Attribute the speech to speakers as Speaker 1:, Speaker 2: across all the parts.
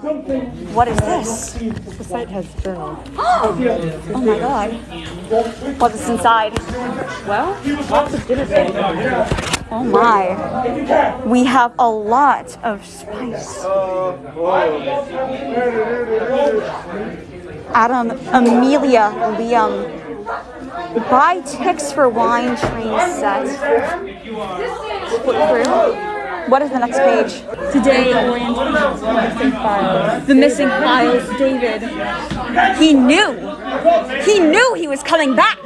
Speaker 1: What is this?
Speaker 2: The site has journals.
Speaker 1: Oh my god. What's inside?
Speaker 2: Well, lots of dinner things.
Speaker 1: Oh my. We have a lot of spice. Adam, Amelia, Liam. Buy ticks for wine train set. What is the next page? Today. The missing files, David. He knew. He knew he was coming back.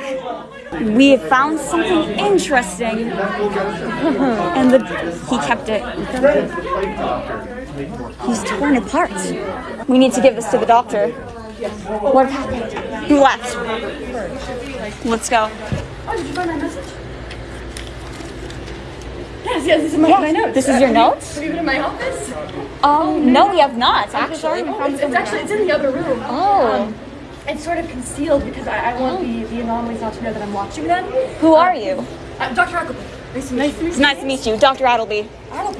Speaker 1: We have found something interesting. and the, he kept it. He's torn apart. We need to give this to the doctor. What happened? Who left? Let's go.
Speaker 3: Yes, yes, this is my, my notes.
Speaker 1: This is your notes?
Speaker 3: Have you been in my office?
Speaker 1: Um, no, we have not, actually.
Speaker 3: Oh, it's, it's actually it's in the other room.
Speaker 1: Oh.
Speaker 3: It's sort of concealed because I, I want the, the anomalies not to know that I'm watching them.
Speaker 1: Who are you?
Speaker 3: Uh, Dr. Ackleby. Nice to meet you.
Speaker 1: It's nice to meet you, Dr. Addelby.
Speaker 3: Oh,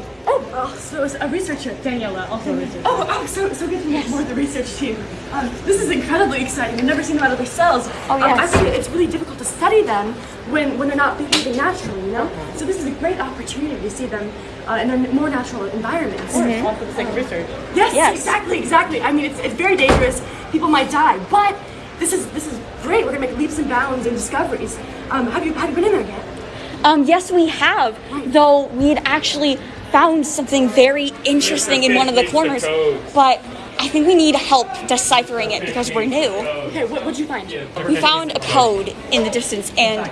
Speaker 3: oh, so it's a researcher.
Speaker 2: Daniela, also a researcher.
Speaker 3: Oh, oh, so so good to meet more of the research team. Um, this is incredibly exciting. I've never seen them out of their cells.
Speaker 1: Oh,
Speaker 3: Um,
Speaker 1: yes.
Speaker 3: I think it's really difficult to study them when when they're not behaving naturally, you know. So this is a great opportunity to see them uh, in their more natural environments.
Speaker 2: All for the sake of research.
Speaker 3: Yes,
Speaker 1: Yes.
Speaker 3: exactly, exactly. I mean, it's, it's very dangerous. People might die, but this is this is great. We're gonna make leaps and bounds and discoveries. Um, have you have you been in there yet?
Speaker 1: Um, yes, we have. Though we had actually found something very interesting in one of the corners, but I think we need help deciphering it because we're new.
Speaker 3: Okay, what would you find?
Speaker 1: We found a code in the distance, and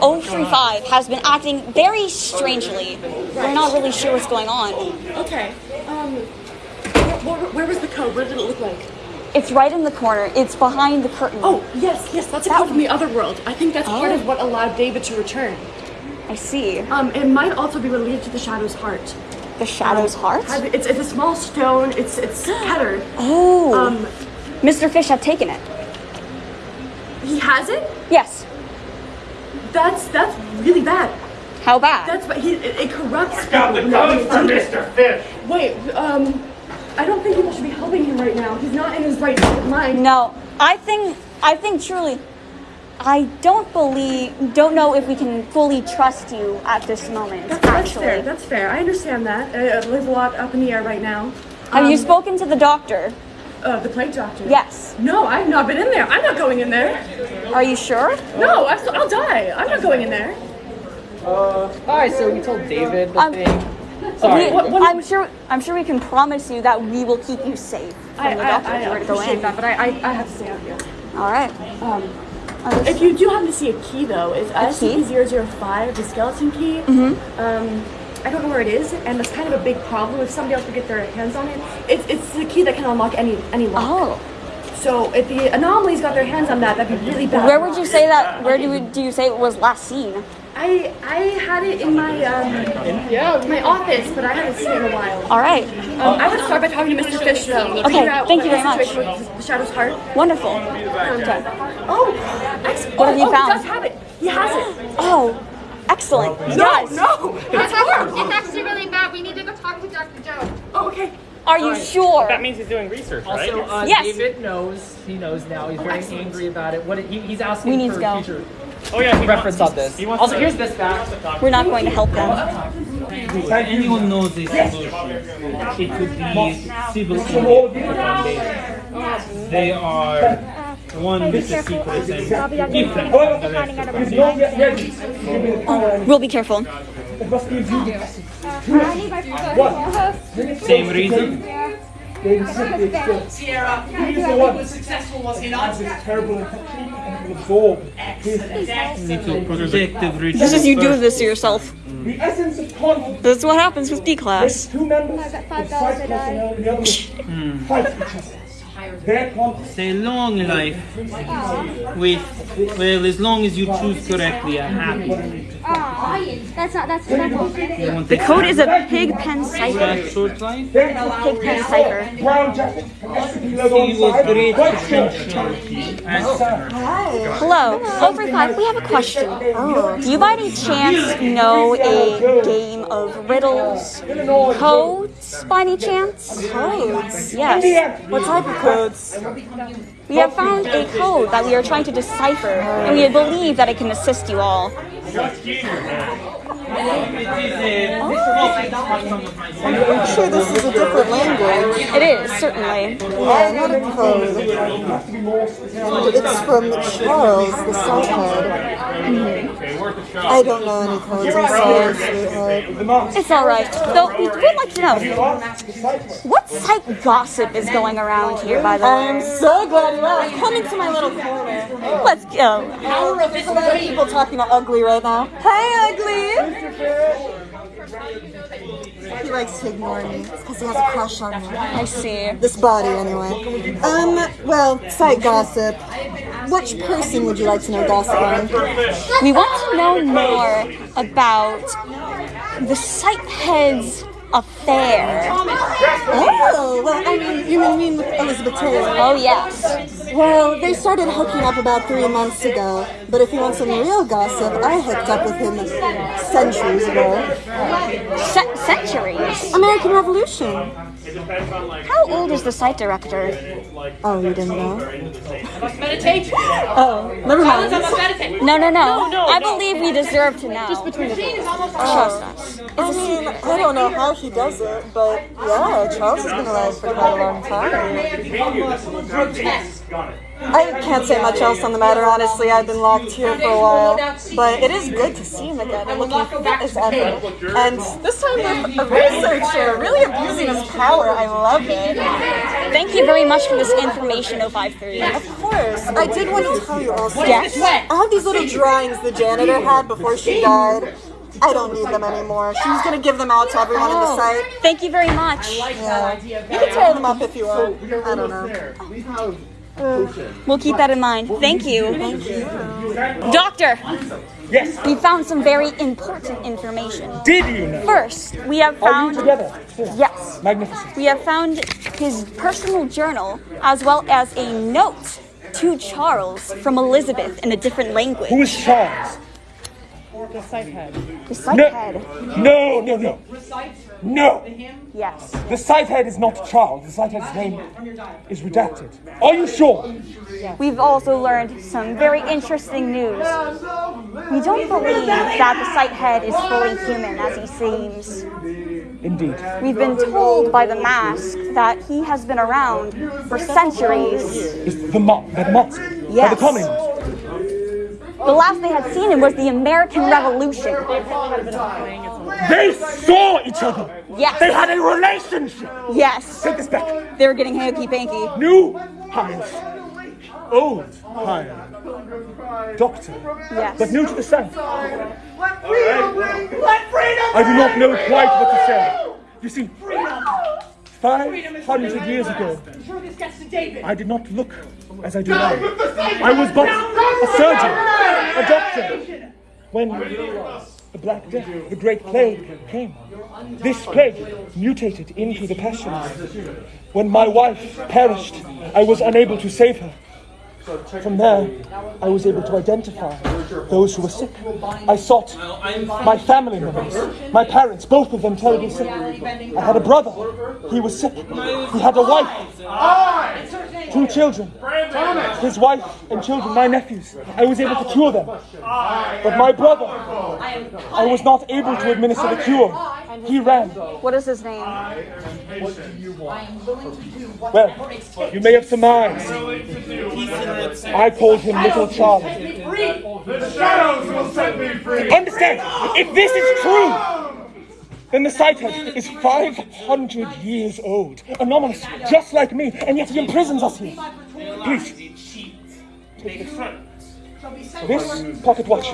Speaker 1: 035 has been acting very strangely. We're not really sure what's going on.
Speaker 3: Okay. Um, where, where, where was the code? What did it look like?
Speaker 1: It's right in the corner. It's behind the curtain.
Speaker 3: Oh, yes, yes, that's a code from the other world. I think that's part
Speaker 1: Oh.
Speaker 3: of what allowed David to return.
Speaker 1: I see.
Speaker 3: Um, it might also be related to the Shadow's heart.
Speaker 1: The Shadow's heart.
Speaker 3: It's, it's a small stone. It's it's scattered.
Speaker 1: Oh.
Speaker 3: Um,
Speaker 1: Mr. Fish had taken it.
Speaker 3: he has it.
Speaker 1: Yes.
Speaker 3: That's that's really bad.
Speaker 1: How bad?
Speaker 3: That's but he it, it corrupts.
Speaker 4: Got the
Speaker 3: people
Speaker 4: code for. Mr. Fish.
Speaker 3: Wait, um, I don't think people should be helping him right now. He's not in his right mind.
Speaker 1: No, I think I think truly, I don't believe, don't know if we can fully trust you at this moment.
Speaker 3: That's, that's fair. That's fair. I understand that. Uh, there's a lot up in the air right now.
Speaker 1: have you
Speaker 3: Um,
Speaker 1: spoken to the doctor?
Speaker 3: Uh, the plague doctor.
Speaker 1: Yes.
Speaker 3: No, I've not been in there. I'm not going in there.
Speaker 1: Are you sure?
Speaker 3: No, I, I'll die. I'm not going in there.
Speaker 2: Uh, Alright, so we told David the
Speaker 1: Um,
Speaker 2: thing. Sorry.
Speaker 1: We-
Speaker 3: what- what-
Speaker 1: I'm sure. I'm sure we can promise you that we will keep you safe from
Speaker 3: I,
Speaker 1: the
Speaker 3: I,
Speaker 1: doctor
Speaker 3: I
Speaker 1: if you were to go
Speaker 3: appreciate
Speaker 1: in.
Speaker 3: that, but I, I, I have to stay out here.
Speaker 1: All right.
Speaker 3: Um,
Speaker 1: Understood.
Speaker 3: If you do happen to see a key, though, it's
Speaker 1: key?
Speaker 3: SCP-005, the skeleton key. Mm-hmm. Um, I don't know where it is, and that's kind of a big problem. If somebody else would get their hands on it, it's, it's the key that can unlock any any lock.
Speaker 1: Oh,
Speaker 3: So if the anomalies got their hands on that, that'd be really bad.
Speaker 1: where would you say that? Where do you, do you say it was last seen?
Speaker 3: I I had it in my um
Speaker 2: Yeah.
Speaker 3: my office, but I haven't seen it in a while.
Speaker 1: All right.
Speaker 3: Um, I would start by talking to Mr. Fish though.
Speaker 1: Okay, thank
Speaker 3: what
Speaker 1: you
Speaker 3: the
Speaker 1: very much.
Speaker 3: situation The Shadow's heart.
Speaker 1: Wonderful.
Speaker 3: Okay. Oh, excellent.
Speaker 1: What have you
Speaker 3: oh,
Speaker 1: found?
Speaker 3: He does have it. He has it.
Speaker 1: Oh, excellent.
Speaker 3: No,
Speaker 1: Yes.
Speaker 3: no, that's horrible.
Speaker 5: It's actually really bad. We need to go talk to Dr. Joe.
Speaker 3: Oh, okay.
Speaker 1: Are you sure?
Speaker 4: That means he's doing research, right?
Speaker 2: Also, uh,
Speaker 1: Yes.
Speaker 2: David knows. He knows now. He's very
Speaker 3: excellent.
Speaker 2: angry about it. What he, he's asking
Speaker 1: We need
Speaker 2: for
Speaker 1: to go.
Speaker 2: future
Speaker 4: oh yeah, he
Speaker 2: reference
Speaker 4: wants,
Speaker 2: on this.
Speaker 4: He wants
Speaker 2: Also,
Speaker 4: to-
Speaker 2: here's this back.
Speaker 1: We're not going to help them.
Speaker 6: Anyone knows this solution. It could be civil engineering. They are one with the secret and different from the rest of the
Speaker 1: We'll be careful.
Speaker 6: Same reason.
Speaker 7: Sierra, he was successful, was he not?
Speaker 6: Need to protect.
Speaker 1: This is you do this to yourself.
Speaker 8: The essence of conflict
Speaker 1: That's what happens with D class.
Speaker 8: two members of site personnel the other fight each other. Their conflict
Speaker 6: Say long life with, well, as long as you choose correctly, I'm happy.
Speaker 5: Ah, that's not, that's not
Speaker 6: You
Speaker 1: The code is a pig pen cipher.
Speaker 6: that short life?
Speaker 8: their
Speaker 1: Pig pen cipher.
Speaker 8: brown jacket and SCP logo on
Speaker 6: He was great
Speaker 8: white
Speaker 6: potential.
Speaker 8: shirt.
Speaker 1: Hello, 035, we have a question. Do you by any chance know a game of riddles, by any chance?
Speaker 4: Codes?
Speaker 1: Yes.
Speaker 4: What type of codes?
Speaker 1: We have found a code that we are trying to decipher, and we believe that it can assist you all.
Speaker 4: I'm sure this is a different language.
Speaker 1: It is, certainly.
Speaker 4: Yeah, not a code. It's from Charles, the Southhead. Mm-hmm. I don't know any codes, I'm sorry, sweetheart.
Speaker 1: It's alright. Though, we would like to know what psych gossip is going around here, by the way?
Speaker 4: I'm so glad you asked. Come into my little corner.
Speaker 1: Let's go.
Speaker 4: There's a lot of people talking about Ugly right now. Hey, Ugly! He likes to ignore me because he has a crush on me.
Speaker 1: I see.
Speaker 4: This body, anyway. Um, well, site gossip. Which person would you like to know gossip on?
Speaker 1: We want to know more about the site head's affair.
Speaker 4: Oh, well, I mean, you mean with Elizabeth Taylor?
Speaker 1: Oh, yes.
Speaker 4: Well, they started hooking up about three months ago, but if you want some real gossip, I hooked up with him centuries ago.
Speaker 1: Ce- centuries.
Speaker 4: American Revolution.
Speaker 1: How old is the site director?
Speaker 4: Oh, you didn't know?
Speaker 5: Meditate.
Speaker 4: Oh, never mind.
Speaker 5: meditate.
Speaker 1: No, no, no. I believe we deserve to know. Just between
Speaker 5: Machine is almost
Speaker 1: Trust us.
Speaker 4: I mean, I don't know how he does it, but yeah, Charles has been alive for quite a long time. I can't say much else on the matter, honestly. I've been locked here for a while. But it is good to see him again and looking fit as ever. And this time with a researcher really abusing his power. I love it.
Speaker 1: Thank you very much for this information, 053.
Speaker 4: Of course. I did want to tell you also.
Speaker 1: Yes.
Speaker 4: I have these little drawings the janitor had before she died. I don't need them anymore. She was gonna give them out to everyone in the oh, site.
Speaker 1: Thank you very much.
Speaker 4: Yeah. You can tear them up if you want. I don't know.
Speaker 1: We'll keep that in mind. Thank you. Doctor,
Speaker 8: Yes.
Speaker 1: we found some very important information.
Speaker 8: Did you know?
Speaker 1: First, we have found.
Speaker 8: Are you
Speaker 1: found
Speaker 8: together?
Speaker 1: yes,
Speaker 8: Magnificent.
Speaker 1: we have found his personal journal as well as a note to Charles from Elizabeth in a different language.
Speaker 8: Who is Charles?
Speaker 2: The site head.
Speaker 1: The site
Speaker 8: No.
Speaker 1: head.
Speaker 8: No, no, no. No.
Speaker 1: Yes.
Speaker 8: The site head is not Charles. The site head's name is redacted. Are you sure?
Speaker 1: We've also learned some very interesting news. We don't believe that the site head is fully human as he seems.
Speaker 8: Indeed.
Speaker 1: We've been told by the mask that he has been around for centuries.
Speaker 8: Is the mo- the mask? By
Speaker 1: Yes.
Speaker 8: the communists.
Speaker 1: The last they had seen him was the American Revolution.
Speaker 8: They saw each other.
Speaker 1: Yes.
Speaker 8: They had a relationship.
Speaker 1: Yes.
Speaker 8: Take this back.
Speaker 1: They were getting hanky panky.
Speaker 8: New hire. Old hire. Doctor.
Speaker 1: Yes.
Speaker 8: But new to the site. I do not know quite what to say. You see, 500 years ago, I did not look as I do now. I was but a surgeon, When the Black Death, the Great Plague came, this plague mutated into the pestilence. When my wife perished, I was unable to save her. From there, I was able to identify those who were sick. I sought my family members, my parents, both of them terribly sick. I had a brother, he was sick. He had a wife, two children, his wife and children, my nephews. I was able to cure them. But my brother, I was not able to administer the cure. He ran.
Speaker 1: What is his name?
Speaker 8: Well, you may have surmised. I called him Little Charlie.
Speaker 9: The shadows will set me free.
Speaker 8: Understand, if this is true, then the site head is 500 years old, anomalous, just like me, and yet he imprisons us here. Please, take this. This pocket watch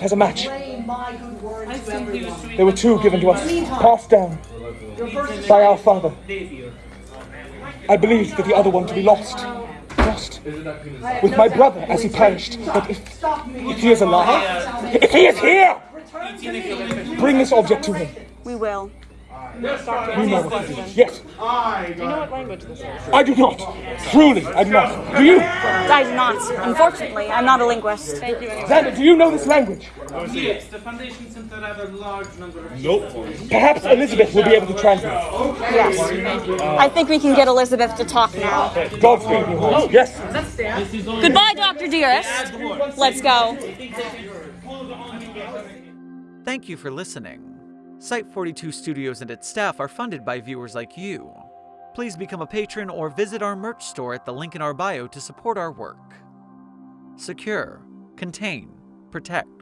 Speaker 8: has a match. There were two given to us, passed down by our father. I believed that the other one to be lost. Lost. With my brother as he perished. But if, if he is alive, if he is here, bring this object to him.
Speaker 1: We will.
Speaker 8: We know what it is. Yes.
Speaker 10: I
Speaker 2: Do you know what language this is?
Speaker 8: I do not. Truly, I do not. Do you?
Speaker 1: I do not. Unfortunately, I'm not a linguist.
Speaker 2: Thank you anyway.
Speaker 8: Xander, do you know this language?
Speaker 11: Yes, the Foundation Center have a large number of
Speaker 8: Perhaps Elizabeth will be able to translate.
Speaker 1: Yes. I think we can get Elizabeth to talk now.
Speaker 8: Godspeed, New Holmes. Yes.
Speaker 1: Goodbye, Dr. Dearest. Let's go.
Speaker 6: Thank you for listening. Site 42 Studios and its staff are funded by viewers like you. Please become a patron or visit our merch store at the link in our bio to support our work. Secure, contain, protect.